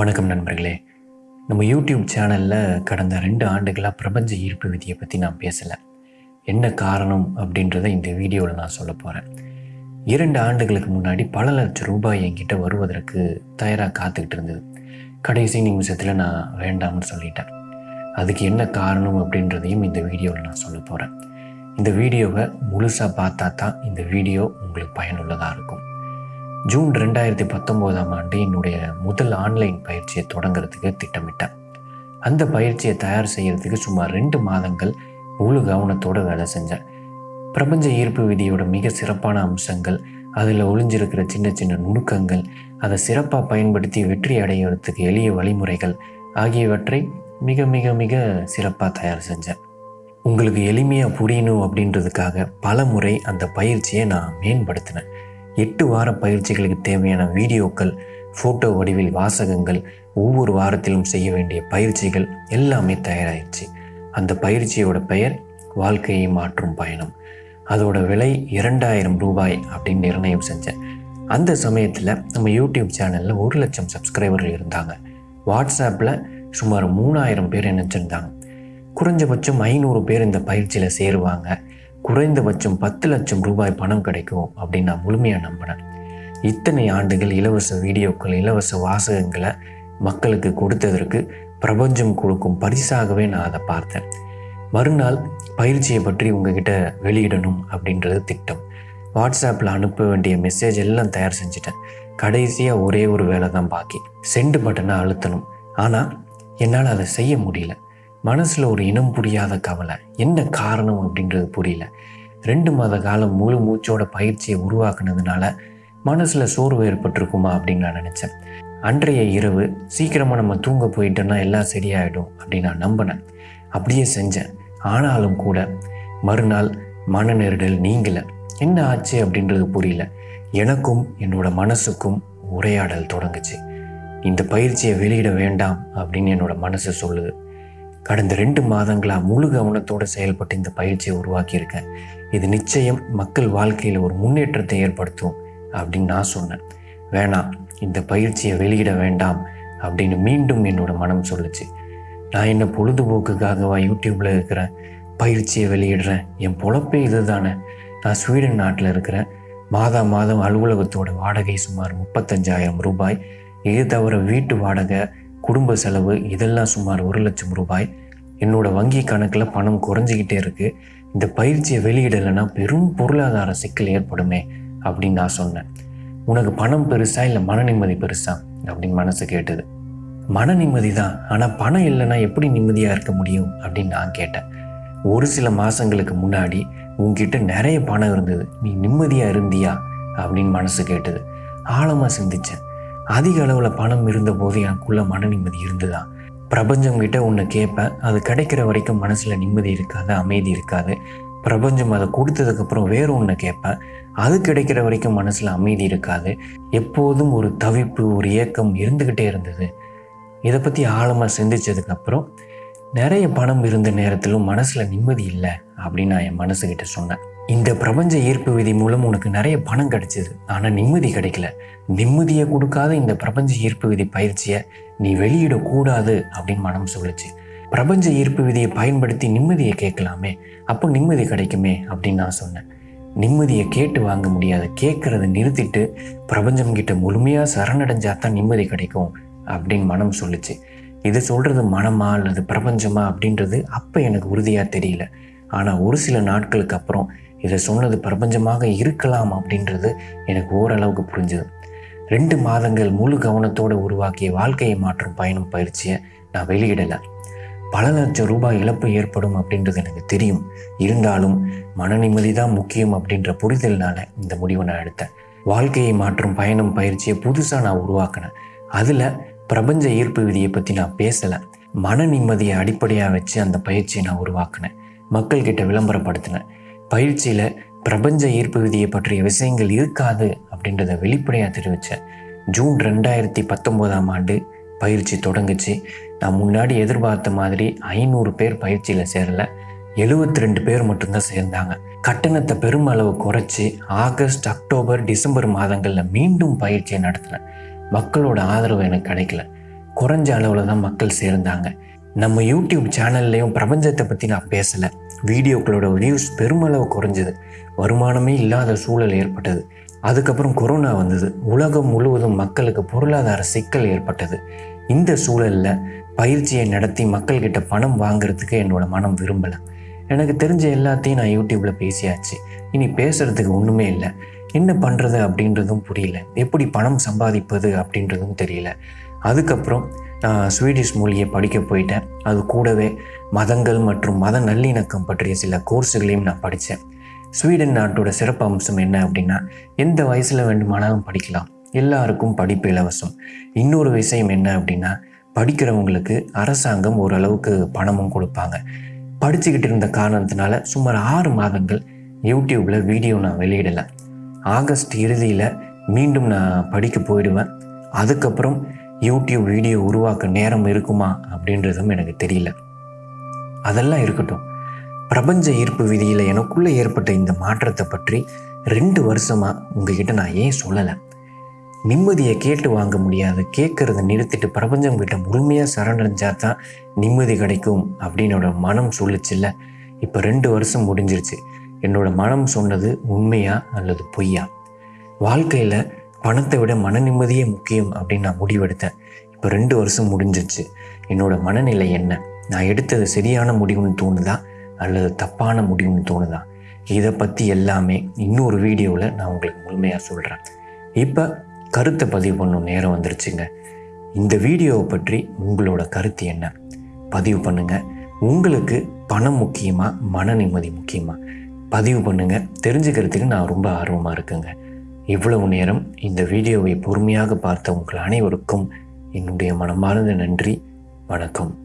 வணக்கம் நண்பர்களே. நம்ம யூடியூப் சேனலில் கடந்த ரெண்டு ஆண்டுகளாக பிரபஞ்ச ஈர்ப்பு விதியை பற்றி நான் பேசலை. என்ன காரணம் அப்படின்றத இந்த வீடியோவில் நான் சொல்ல போகிறேன் இரண்டு ஆண்டுகளுக்கு முன்னாடி பல லட்சம் ரூபாய் என்கிட்ட வருவதற்கு தயாராக காத்துக்கிட்டு இருந்தது. கடைசி நிமிஷத்தில் நான் வேண்டாம்னு சொல்லிட்டேன். அதுக்கு என்ன காரணம் அப்படின்றதையும் இந்த வீடியோவில் நான் சொல்ல போகிறேன் இந்த வீடியோவை முழுசாக பார்த்தா தான் இந்த வீடியோ உங்களுக்கு பயனுள்ளதாக இருக்கும். ஜூன் ரெண்டாயிரத்தி பத்தொம்போதாம் ஆண்டு என்னுடைய முதல் ஆன்லைன் பயிற்சியை தொடங்குறதுக்கு திட்டமிட்டேன். அந்த பயிற்சியை தயார் செய்கிறதுக்கு சுமார் ரெண்டு மாதங்கள் முழு கவனத்தோடு வேலை செஞ்சேன். பிரபஞ்ச ஈர்ப்பு விதியோட மிக சிறப்பான அம்சங்கள் அதில் ஒளிஞ்சிருக்கிற சின்ன சின்ன நுணுக்கங்கள் அதை சிறப்பாக பயன்படுத்தி வெற்றி அடையிறதுக்கு எளிய வழிமுறைகள் ஆகியவற்றை மிக மிக மிக சிறப்பாக தயார் செஞ்சேன். உங்களுக்கு எளிமையாக புரியணும் அப்படின்றதுக்காக பல முறை அந்த பயிற்சியை நான் மேம்படுத்தினேன். எட்டு வார பயிற்சிகளுக்கு தேவையான வீடியோக்கள் ஃபோட்டோ வடிவில் வாசகங்கள் ஒவ்வொரு வாரத்திலும் செய்ய வேண்டிய பயிற்சிகள் எல்லாமே தயாராகிடுச்சு அந்த பயிற்சியோட பெயர் வாழ்க்கையை மாற்றும் பயணம். அதோட விலை இரண்டாயிரம் ரூபாய் அப்படின்னு நிர்ணயம் செஞ்சேன். அந்த சமயத்தில் நம்ம யூடியூப் சேனலில் ஒரு லட்சம் சப்ஸ்கிரைபர்கள் இருந்தாங்க. வாட்ஸ்அப்பில் சுமார் மூணாயிரம் பேர் நினச்சிருந்தாங்க குறைஞ்சபட்சம் ஐநூறு பேர் இந்த பயிற்சியில் சேருவாங்க. குறைந்தபட்சம் பத்து லட்சம் ரூபாய் பணம் கிடைக்கும் அப்படின்னு நான் முழுமையாக நம்பினேன் இத்தனை ஆண்டுகள் இலவச வீடியோக்கள் இலவச வாசகங்களை மக்களுக்கு கொடுத்ததற்கு பிரபஞ்சம் கொடுக்கும் பரிசாகவே நான் அதை பார்த்தேன். மறுநாள் பயிற்சியை பற்றி உங்ககிட்ட வெளியிடணும் அப்படின்றது திட்டம். வாட்ஸ்அப்பில் அனுப்ப வேண்டிய மெசேஜ் எல்லாம் தயார் செஞ்சுட்டேன். கடைசியாக ஒரே ஒரு வேலை தான் பாக்கி. சென்ட் பட்டனை அழுத்தணும். ஆனால் என்னால் அதை செய்ய முடியல. மனசில் ஒரு இனம் புரியாத கவலை. என்ன காரணம் அப்படின்றது புரியல. ரெண்டு மாத காலம் முழு மூச்சோட பயிற்சியை உருவாக்குனதுனால மனசில் சோர்வு ஏற்பட்டிருக்குமா அப்படின்னு நான் நினச்சேன். அன்றைய இரவு சீக்கிரமாக நம்ம தூங்க போயிட்டோன்னா எல்லாம் சரியாயிடும் அப்படின்னு நான் நம்பினேன். அப்படியே செஞ்சேன். ஆனாலும் கூட மறுநாள் மன நெருடல் நீங்கலை. என்ன ஆச்சு அப்படின்றது புரியல. எனக்கும் என்னோட மனசுக்கும் உரையாடல் தொடங்குச்சு. இந்த பயிற்சியை வெளியிட வேண்டாம் அப்படின்னு என்னோட மனசு சொல்லுது. கடந்த ரெண்டு மாதங்களாக முழு கவனத்தோடு செயல்பட்டு இந்த பயிற்சியை உருவாக்கியிருக்கேன். இது நிச்சயம் மக்கள் வாழ்க்கையில் ஒரு முன்னேற்றத்தை ஏற்படுத்தும் அப்படின்னு நான் சொன்னேன். வேணாம் இந்த பயிற்சியை வெளியிட வேண்டாம் அப்படின்னு மீண்டும் என்னோட மனம் சொல்லுச்சு. நான் என்ன பொழுதுபோக்குக்காகவா யூடியூப்பில் இருக்கிறேன் பயிற்சியை வெளியிடுறேன்? என் பொழப்பே இது தானே நான் ஸ்வீடன் நாட்டில் இருக்கிறேன். மாதா மாதம் அலுவலகத்தோட வாடகை சுமார் முப்பத்தஞ்சாயிரம் ரூபாய். இது தவிர வீட்டு வாடகை குடும்ப செலவு இதெல்லாம் சுமார் ஒரு லட்சம் ரூபாய். என்னோட வங்கி கணக்கில் பணம் குறைஞ்சிக்கிட்டே இருக்குது இந்த பயிற்சியை வெளியிடலைன்னா பெரும் பொருளாதார சிக்கல் ஏற்படுமே அப்படின்னு நான் சொன்னேன். உனக்கு பணம் பெருசா இல்லை மன நிம்மதி பெருசா? அப்படின்னு மனசு கேட்டது. மன நிம்மதி தான் ஆனால் பணம் இல்லைன்னா எப்படி நிம்மதியாக இருக்க முடியும்? அப்படின்னு நான் கேட்டேன். ஒரு சில மாதங்களுக்கு முன்னாடி உங்ககிட்ட நிறைய பணம் இருந்தது. நீ நிம்மதியாக இருந்தியா? அப்படின்னு மனசு கேட்டது. ஆழமாக சிந்திச்சேன். அதிக அளவில் பணம் இருந்தபோது எனக்குள்ள மன நிம்மதி இருந்ததா? பிரபஞ்சம் கிட்ட உன்னை கேட்பேன் அது கிடைக்கிற வரைக்கும் மனசில் நிம்மதி இருக்காது அமைதி இருக்காது. பிரபஞ்சம் அதை கொடுத்ததுக்கப்புறம் வேறு ஒன்று கேட்பேன் அது கிடைக்கிற வரைக்கும் மனசில் அமைதி இருக்காது. எப்போதும் ஒரு தவிப்பு ஒரு ஏக்கம் இருந்துக்கிட்டே இருந்தது. இதை பற்றி ஆழமாக சிந்திச்சதுக்கப்புறம் நிறைய பணம் இருந்த நேரத்திலும் மனசில் நிம்மதி இல்லை அப்படின்னு நான் என் மனசுக்கிட்ட சொன்னேன். இந்த பிரபஞ்ச ஈர்ப்பு விதி மூலம் உனக்கு நிறைய பணம் கிடைச்சிது. ஆனால் நிம்மதி கிடைக்கல. நிம்மதியை கொடுக்காத இந்த பிரபஞ்ச ஈர்ப்பு விதி பயிற்சியை நீ வெளியிடக்கூடாது அப்படின்னு மனம் சொல்லுச்சு. பிரபஞ்ச ஈர்ப்பு விதியை பயன்படுத்தி நிம்மதியை கேட்கலாமே. அப்போ நிம்மதி கிடைக்குமே அப்படின்னு நான் சொன்னேன். நிம்மதியை கேட்டு வாங்க முடியாது. கேட்கறத நிறுத்திட்டு பிரபஞ்சம் கிட்ட முழுமையாக சரணடைஞ்சா தான் நிம்மதி கிடைக்கும் அப்படின்னு மனம் சொல்லுச்சு. இது சொல்கிறது மனமா அல்லது பிரபஞ்சமா அப்படின்றது அப்போ எனக்கு உறுதியாக தெரியல. ஆனால் ஒரு சில நாட்களுக்கு அப்புறம் இதை சொன்னது பிரபஞ்சமாக இருக்கலாம் அப்படின்றது எனக்கு ஓரளவுக்கு புரிஞ்சுது. ரெண்டு மாதங்கள் முழு கவனத்தோடு உருவாக்கிய வாழ்க்கையை மாற்றும் பயணம் பயிற்சியை நான் வெளியிடலை. பல லட்சம் ரூபாய் இழப்பு ஏற்படும் அப்படின்றது எனக்கு தெரியும். இருந்தாலும் மன நிம்மதி தான் முக்கியம் அப்படின்ற புரிதல்னால இந்த முடிவை நான் எடுத்தேன். வாழ்க்கையை மாற்றும் பயணம் பயிற்சியை புதுசாக நான் உருவாக்கினேன். அதில் பிரபஞ்ச ஈர்ப்பு விதியை பற்றி நான் பேசலை. மன நிம்மதியை அடிப்படையாக வச்சு அந்த பயிற்சியை நான் உருவாக்கினேன். மக்கள்கிட்ட விளம்பரப்படுத்தினேன். பயிற்சியில் பிரபஞ்ச ஈர்ப்பு விதியை பற்றிய விஷயங்கள் இருக்காது அப்படின்றத வெளிப்படையாக தெரிவித்தேன் ஜூன் ரெண்டாயிரத்தி பத்தொம்போதாம் ஆண்டு பயிற்சி தொடங்குச்சு. நான் முன்னாடி எதிர்பார்த்த மாதிரி ஐநூறு பேர் பயிற்சியில் சேரல. எழுபத்தி ரெண்டு பேர் மட்டும்தான் சேர்ந்தாங்க. கட்டணத்தை பெருமளவு குறைச்சி ஆகஸ்ட் அக்டோபர் டிசம்பர் மாதங்களில் மீண்டும் பயிற்சியை நடத்தினேன். மக்களோட ஆதரவு எனக்கு கிடைக்கல. குறைஞ்ச அளவில் தான் மக்கள் சேர்ந்தாங்க. நம்ம யூடியூப் சேனல்லையும் பிரபஞ்சத்தை பற்றி நான் பேசலை. வீடியோக்களோட வியூஸ் பெருமளவு குறைஞ்சது. வருமானமே இல்லாத சூழல் ஏற்பட்டது. அதுக்கப்புறம் கொரோனா வந்தது. உலகம் முழுவதும் மக்களுக்கு பொருளாதார சிக்கல் ஏற்பட்டது. இந்த சூழலில் பயிற்சியை நடத்தி மக்கள்கிட்ட பணம் வாங்குறதுக்கு என்னோட மனம் விரும்பலை. எனக்கு தெரிஞ்ச எல்லாத்தையும் நான் யூடியூப்பில் பேசியாச்சு. இனி பேசுகிறதுக்கு ஒன்றுமே இல்லை. என்ன பண்ணுறது அப்படின்றதும் புரியல. எப்படி பணம் சம்பாதிப்பது அப்படின்றதும் தெரியல. அதுக்கப்புறம் நான் ஸ்வீடிஷ் மொழியை படிக்க போயிட்டேன். அது கூடவே மதங்கள் மற்றும் மத நல்லிணக்கம் பற்றிய சில கோர்ஸுகளையும் நான் படித்தேன். ஸ்வீடன் நாட்டோட சிறப்பு அம்சம் என்ன அப்படின்னா எந்த வயசில் வேண்டுமானாலும் படிக்கலாம். எல்லாருக்கும் படிப்பு இலவசம். இன்னொரு விஷயம் என்ன அப்படின்னா படிக்கிறவங்களுக்கு அரசாங்கம் ஓரளவுக்கு பணமும் கொடுப்பாங்க. படிச்சுக்கிட்டு இருந்த காரணத்தினால சுமார் ஆறு மாதங்கள் யூடியூப்பில் வீடியோ நான் வெளியிடலை. ஆகஸ்ட் இறுதியில் மீண்டும் நான் படிக்க போயிடுவேன். அதுக்கப்புறம் யூடியூப் வீடியோ உருவாக்க நேரம் இருக்குமா அப்படின்றதும் எனக்கு தெரியல. அதெல்லாம் இருக்கட்டும். பிரபஞ்ச ஈர்ப்பு விதியில் எனக்குள்ளே ஏற்பட்ட இந்த மாற்றத்தை பற்றி ரெண்டு வருஷமாக உங்ககிட்ட நான் ஏன் சொல்லலை? நிம்மதியை கேட்டு வாங்க முடியாது. கேட்கறத நிறுத்திட்டு பிரபஞ்சம் கிட்ட முழுமையாக சரணடைஞ்சா தான் நிம்மதி கிடைக்கும் அப்படின்னோட மனம் சொல்லிச்சுல்ல. இப்போ ரெண்டு வருஷம் முடிஞ்சிருச்சு. என்னோட மனம் சொன்னது உண்மையா அல்லது பொய்யா? வாழ்க்கையில் பணத்தை விட மன நிம்மதியே முக்கியம் அப்படின்னு நான் முடிவெடுத்தேன். இப்போ ரெண்டு வருஷம் முடிஞ்சிச்சு என்னோட மனநிலை என்ன? நான் எடுத்தது சரியான முடிவுன்னு தோணுதா? அல்லது தப்பான முடிவுன்னு தோணுதா? இதை பற்றி எல்லாமே இன்னொரு வீடியோவில் நான் உங்களுக்கு முழுமையாக சொல்கிறேன் இப்போ கருத்தை பதிவு பண்ணும் நேரம் வந்துருச்சுங்க. இந்த வீடியோவை பற்றி உங்களோட கருத்து என்ன? பதிவு பண்ணுங்கள் உங்களுக்கு பணம் முக்கியமாக மன நிம்மதி முக்கியமாக பதிவு பண்ணுங்கள் தெரிஞ்சுக்கிறதுக்கு நான் ரொம்ப ஆர்வமாக இருக்குங்க. இவ்வளவு நேரம் இந்த வீடியோவை பொறுமையாக பார்த்த உங்கள் அனைவருக்கும் என்னுடைய மனமார்ந்த நன்றி. வணக்கம்.